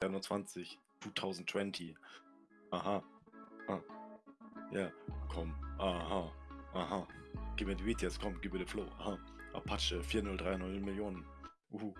21, 2020. Aha. Ah. Ja, komm. Aha. Aha. Gib mir die jetzt, komm, gib mir den Flow. Aha. Apache 4030 Millionen. Uhu.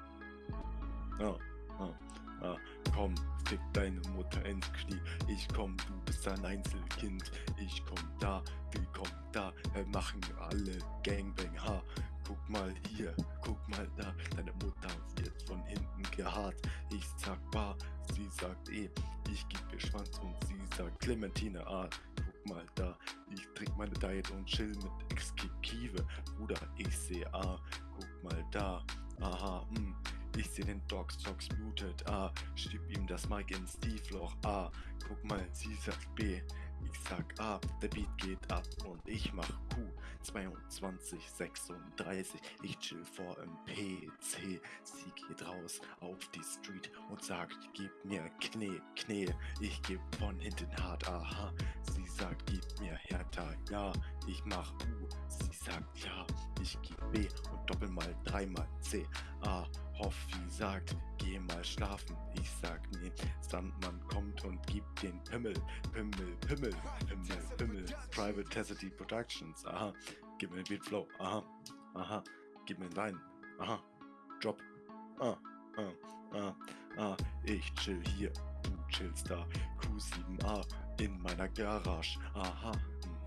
Ja. Ah. Ah. Komm, fick deine Mutter ins Knie. Ich komm, du bist ein Einzelkind. Ich komm da, willkommen da. Wir machen alle Gangbang. Ha. Guck mal hier, guck mal da. Deine Mutter wird von hinten gehaart. Ich sag bar, sie sagt eh. Ich geb ihr Schwanz und sie sagt Clementine A. Guck mal da, ich trink meine Diet und chill mit Exkikive. Bruder, ich seh A. Guck mal da, aha, hm. Ich seh den Dog Socks muted A. Schieb ihm das Mic ins Tiefloch A. Guck mal, sie sagt B. Ich sag A. Der Beat geht ab und ich mach Q. 22, 36. Ich chill vor im PC. Sie geht raus auf die Street und sagt, gib mir Knie, Knie. Ich geb von hinten hart, aha. Sie sagt, gib mir härter, ja. Ich mach U. Sie sagt ja. Ich geb B und doppel mal dreimal C. A. Hoffi sagt, geh mal schlafen. Ich sag nee, Sandmann kommt und gibt den Pimmel, Pimmel, Pimmel, Pimmel, Pimmel. Private Cassidy Productions, aha. Gib mir den Beatflow, aha, aha. Gib mir Line, aha. Drop, ah, ah, ah, ah. Ich chill hier, du chillst da. Q7A in meiner Garage, aha.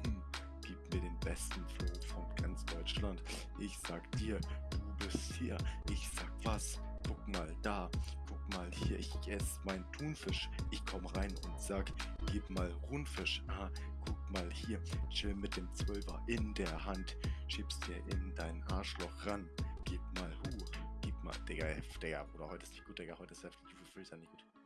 Mhm. Gib mir den besten Flow von ganz Deutschland. Ich sag dir, du bist hier. Ich sag was, guck mal da, guck mal hier. Ich ess mein Thunfisch. Ich komm rein und sag, gib mal Rundfisch. Aha, mal hier. Chill mit dem Zwölfer in der Hand. Schiebst dir in dein Arschloch ran. Gib mal Hu. Gib mal, Digga, Digga, Bruder, heute ist nicht gut, Digga, heute ist heftig, fühle nicht gut.